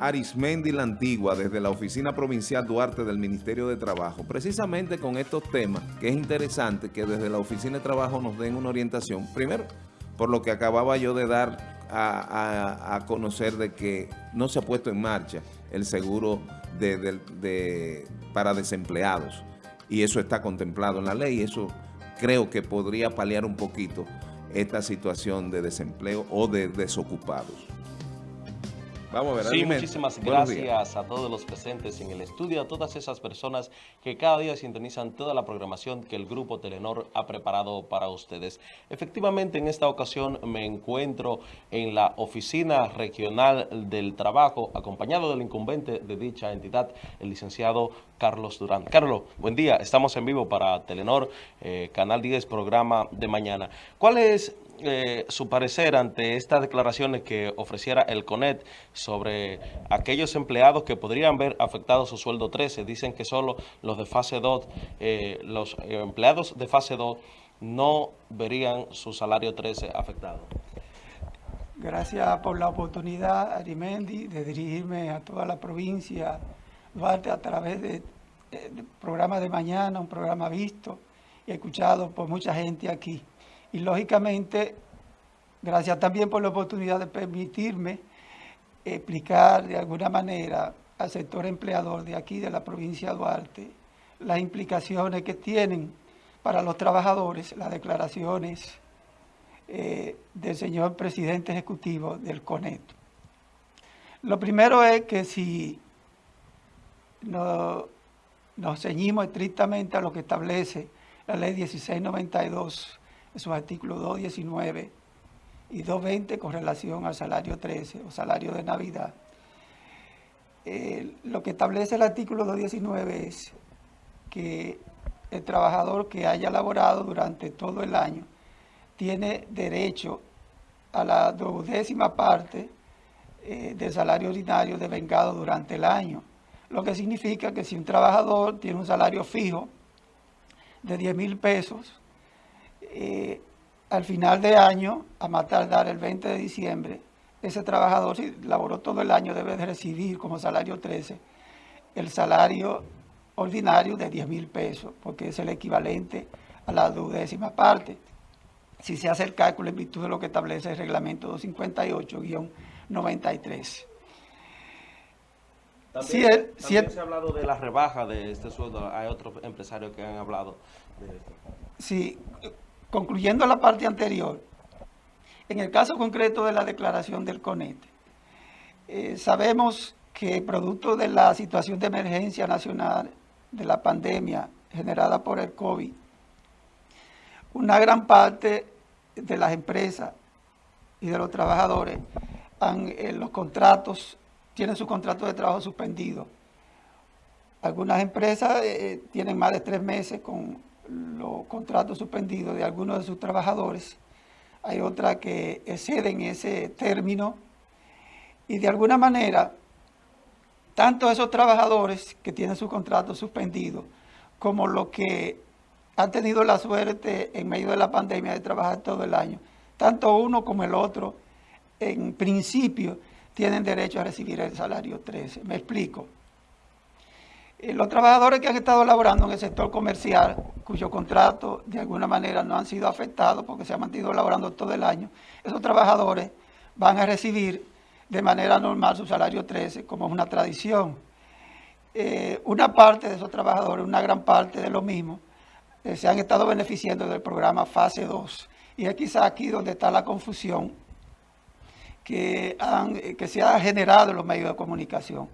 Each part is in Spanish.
Arismendi La Antigua, desde la Oficina Provincial Duarte del Ministerio de Trabajo, precisamente con estos temas, que es interesante que desde la Oficina de Trabajo nos den una orientación. Primero, por lo que acababa yo de dar a, conocer de que no se ha puesto en marcha el seguro de, para desempleados. Y eso está contemplado en la ley. Eso creo que podría paliar un poquito esta situación de desempleo o de desocupados. Vamos a ver. Sí, muchísimas gracias a todos los presentes en el estudio, a todas esas personas que cada día sintonizan toda la programación que el Grupo Telenor ha preparado para ustedes. Efectivamente, en esta ocasión me encuentro en la Oficina Regional del Trabajo, acompañado del incumbente de dicha entidad, el licenciado Carlos Durán. Carlos, buen día. Estamos en vivo para Telenor, eh, Canal 10, programa de mañana. ¿Cuál es eh, su parecer ante estas declaraciones que ofreciera el CONET sobre aquellos empleados que podrían ver afectado su sueldo 13. Dicen que solo los de fase 2, eh, los empleados de fase 2 no verían su salario 13 afectado. Gracias por la oportunidad, Arimendi, de dirigirme a toda la provincia Duarte a través de, de programa de mañana, un programa visto y escuchado por mucha gente aquí. Y lógicamente, gracias también por la oportunidad de permitirme explicar de alguna manera al sector empleador de aquí, de la provincia de Duarte, las implicaciones que tienen para los trabajadores las declaraciones eh, del señor presidente ejecutivo del CONET. Lo primero es que si nos ceñimos estrictamente a lo que establece la ley 1692 sus artículos 219 y 220 con relación al salario 13 o salario de Navidad. Eh, lo que establece el artículo 219 es que el trabajador que haya laborado durante todo el año tiene derecho a la duodécima parte eh, del salario ordinario devengado durante el año. Lo que significa que si un trabajador tiene un salario fijo de 10 mil pesos, eh, al final de año, a más tardar el 20 de diciembre, ese trabajador, si laboró todo el año, debe de recibir como salario 13 el salario ordinario de 10 mil pesos, porque es el equivalente a la duodécima parte. Si se hace el cálculo en virtud de lo que establece el reglamento 258-93. También, se ha hablado de la rebaja de este sueldo. Hay otros empresarios que han hablado de esto. Sí, concluyendo la parte anterior, en el caso concreto de la declaración del CONET, eh, sabemos que producto de la situación de emergencia nacional de la pandemia generada por el COVID, una gran parte de las empresas y de los trabajadores eh, los contratos, tienen su contrato de trabajo suspendido. Algunas empresas eh, tienen más de tres meses con los contratos suspendidos de algunos de sus trabajadores. Hay otras que exceden ese término y de alguna manera, tanto esos trabajadores que tienen su contrato suspendido como los que han tenido la suerte en medio de la pandemia de trabajar todo el año, tanto uno como el otro, en principio, tienen derecho a recibir el salario 13. Me explico. Eh, los trabajadores que han estado laborando en el sector comercial, cuyo contrato de alguna manera no han sido afectados porque se han mantenido laborando todo el año, esos trabajadores van a recibir de manera normal su salario 13, como es una tradición. Eh, una parte de esos trabajadores, una gran parte de lo mismo, eh, se han estado beneficiando del programa Fase 2. Y es quizá aquí donde está la confusión que, que se ha generado en los medios de comunicación.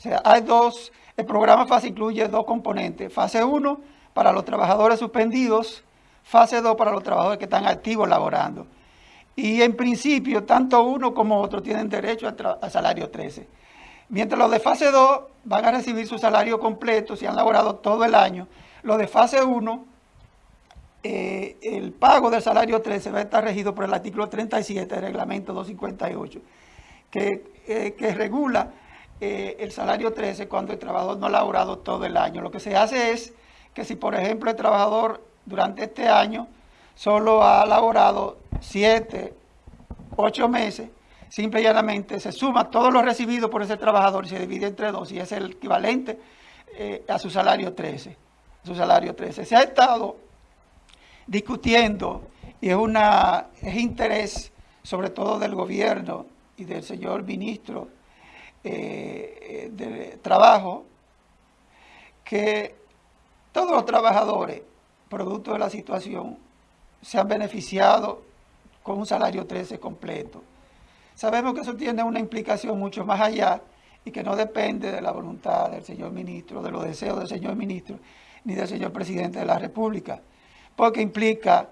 O sea, hay dos, el programa FASE incluye dos componentes. Fase 1 para los trabajadores suspendidos, fase 2 para los trabajadores que están activos laborando. Y en principio, tanto uno como otro tienen derecho al, salario 13. Mientras los de fase 2 van a recibir su salario completo si han laborado todo el año. Los de fase 1, eh, el pago del salario 13 va a estar regido por el artículo 37 del reglamento 258, que, eh, que regula eh, el salario 13 cuando el trabajador no ha laborado todo el año. Lo que se hace es que si, por ejemplo, el trabajador durante este año solo ha laborado 7, 8 meses, simple y llanamente se suma todo lo recibido por ese trabajador y se divide entre dos y es el equivalente eh, a su salario 13. Su salario 13. Se ha estado discutiendo y es, una, es interés sobre todo del gobierno y del señor ministro eh, de Trabajo, que todos los trabajadores, producto de la situación, se han beneficiado con un salario 13 completo. Sabemos que eso tiene una implicación mucho más allá y que no depende de la voluntad del señor ministro, de los deseos del señor ministro, ni del señor presidente de la República, porque implica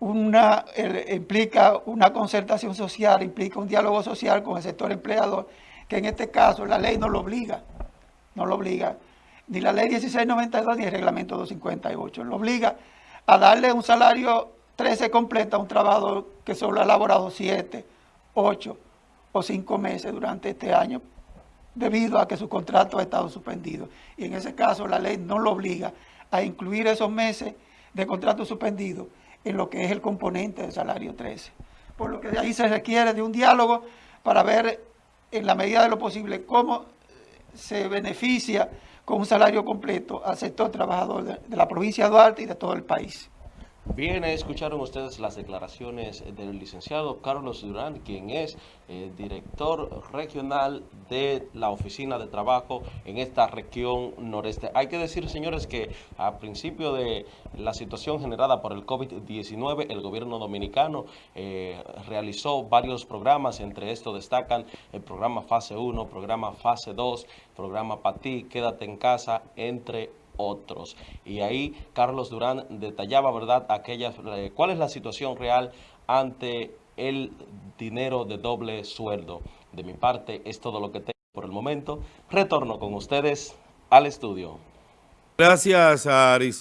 una, implica una concertación social, implica un diálogo social con el sector empleador, que en este caso la ley no lo obliga, no lo obliga, ni la ley 1692 ni el reglamento 258, lo obliga a darle un salario 13 completo a un trabajador que solo ha elaborado 7, 8 o 5 meses durante este año debido a que su contrato ha estado suspendido. Y en ese caso la ley no lo obliga a incluir esos meses de contrato suspendido en lo que es el componente del salario 13. Por lo que de ahí se requiere de un diálogo para ver en la medida de lo posible cómo se beneficia con un salario completo al sector trabajador de, la provincia de Duarte y de todo el país. Bien, escucharon ustedes las declaraciones del licenciado Carlos Durán, quien es eh, director regional de la Oficina de Trabajo en esta región noreste. Hay que decir, señores, que a principio de la situación generada por el COVID-19, el gobierno dominicano eh, realizó varios programas, entre estos destacan el programa Fase 1, programa Fase 2, programa Ti, Quédate en Casa, entre otros. Y ahí Carlos Durán detallaba, ¿verdad?, aquellas, eh, cuál es la situación real ante el dinero de doble sueldo. De mi parte, es todo lo que tengo por el momento. Retorno con ustedes al estudio. Gracias, Aris.